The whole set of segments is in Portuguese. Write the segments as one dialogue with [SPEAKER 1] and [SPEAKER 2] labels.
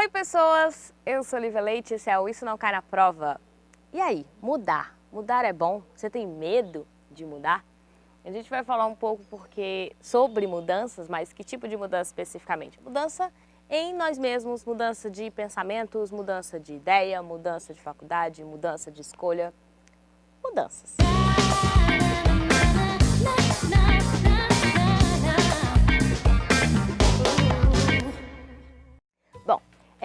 [SPEAKER 1] Oi pessoas, eu sou Lívia Leite, esse é o Isso Não Cai Na Prova. E aí, mudar? Mudar é bom? Você tem medo de mudar? A gente vai falar um pouco porque sobre mudanças, mas que tipo de mudança especificamente? Mudança em nós mesmos, mudança de pensamentos, mudança de ideia, mudança de faculdade, mudança de escolha, mudanças.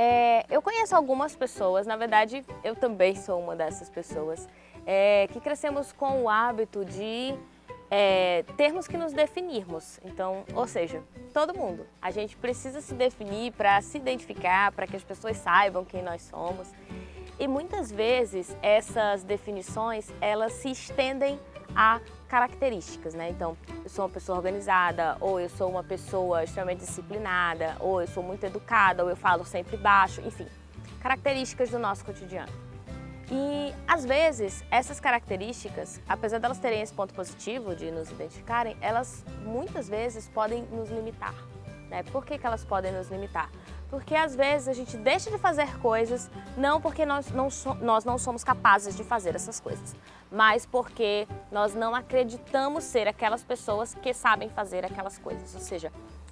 [SPEAKER 1] É, eu conheço algumas pessoas, na verdade eu também sou uma dessas pessoas, é, que crescemos com o hábito de é, termos que nos definirmos. Então, ou seja, todo mundo. A gente precisa se definir para se identificar, para que as pessoas saibam quem nós somos. E muitas vezes essas definições, elas se estendem a características, né? Então, eu sou uma pessoa organizada, ou eu sou uma pessoa extremamente disciplinada, ou eu sou muito educada, ou eu falo sempre baixo, enfim, características do nosso cotidiano. E, às vezes, essas características, apesar delas terem esse ponto positivo de nos identificarem, elas muitas vezes podem nos limitar. Né? Por que, que elas podem nos limitar? Porque às vezes a gente deixa de fazer coisas não porque nós não, so, nós não somos capazes de fazer essas coisas, mas porque nós não acreditamos ser aquelas pessoas que sabem fazer aquelas coisas. Ou seja,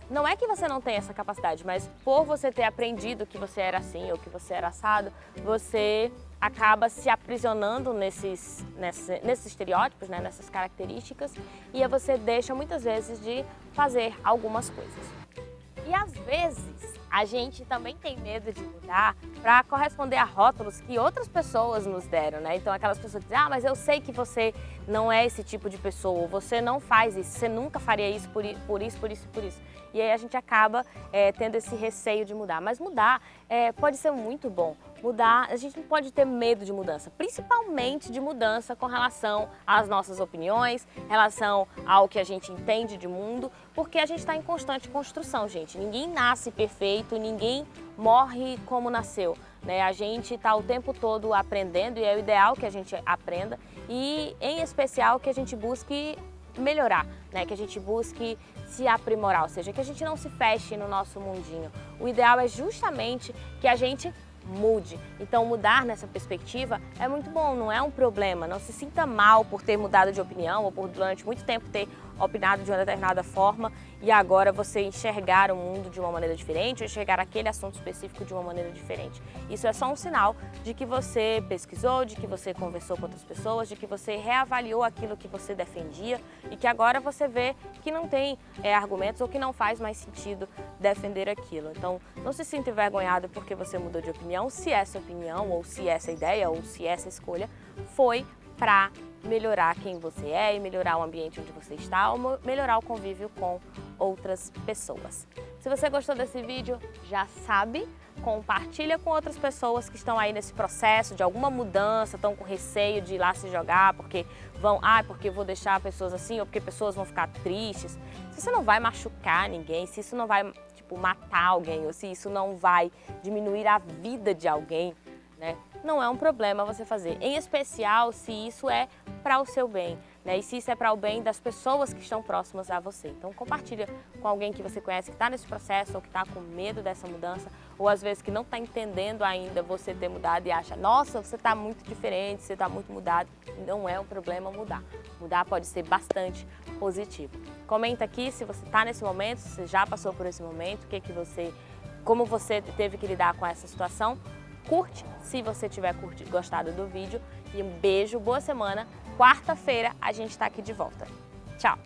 [SPEAKER 1] não é que você não tem essa capacidade, mas por você ter aprendido que você era assim ou que você era assado, você acaba se aprisionando nesses, nesses, nesses estereótipos, né, nessas características, e você deixa muitas vezes de fazer algumas coisas. E às vezes a gente também tem medo de mudar para corresponder a rótulos que outras pessoas nos deram, né? Então aquelas pessoas dizem, ah, mas eu sei que você não é esse tipo de pessoa, você não faz isso, você nunca faria isso por, por isso, por isso, por isso. E aí a gente acaba é, tendo esse receio de mudar. Mas mudar é, pode ser muito bom. Mudar, a gente não pode ter medo de mudança, principalmente de mudança com relação às nossas opiniões, relação ao que a gente entende de mundo, porque a gente está em constante construção, gente. Ninguém nasce perfeito, ninguém morre como nasceu. Né? A gente está o tempo todo aprendendo e é o ideal que a gente aprenda e, em especial, que a gente busque melhorar, né? que a gente busque se aprimorar, ou seja, que a gente não se feche no nosso mundinho. O ideal é justamente que a gente mude. Então mudar nessa perspectiva é muito bom, não é um problema. Não se sinta mal por ter mudado de opinião ou por durante muito tempo ter opinado de uma determinada forma e agora você enxergar o mundo de uma maneira diferente ou enxergar aquele assunto específico de uma maneira diferente. Isso é só um sinal de que você pesquisou, de que você conversou com outras pessoas, de que você reavaliou aquilo que você defendia e que agora você vê que não tem é, argumentos ou que não faz mais sentido defender aquilo. Então não se sinta envergonhado porque você mudou de opinião, se essa opinião ou se essa ideia ou se essa escolha foi para melhorar quem você é e melhorar o ambiente onde você está ou melhorar o convívio com outras pessoas. Se você gostou desse vídeo, já sabe, compartilha com outras pessoas que estão aí nesse processo de alguma mudança, estão com receio de ir lá se jogar porque vão, ah, porque vou deixar pessoas assim ou porque pessoas vão ficar tristes. Se você não vai machucar ninguém, se isso não vai, tipo, matar alguém ou se isso não vai diminuir a vida de alguém, né? Não é um problema você fazer, em especial se isso é para o seu bem, né? E se isso é para o bem das pessoas que estão próximas a você. Então compartilha com alguém que você conhece que está nesse processo ou que está com medo dessa mudança ou às vezes que não está entendendo ainda você ter mudado e acha, nossa, você está muito diferente, você está muito mudado. Não é um problema mudar. Mudar pode ser bastante positivo. Comenta aqui se você está nesse momento, se você já passou por esse momento, o que, que você, como você teve que lidar com essa situação curte se você tiver curtido, gostado do vídeo e um beijo, boa semana. Quarta-feira a gente está aqui de volta. Tchau!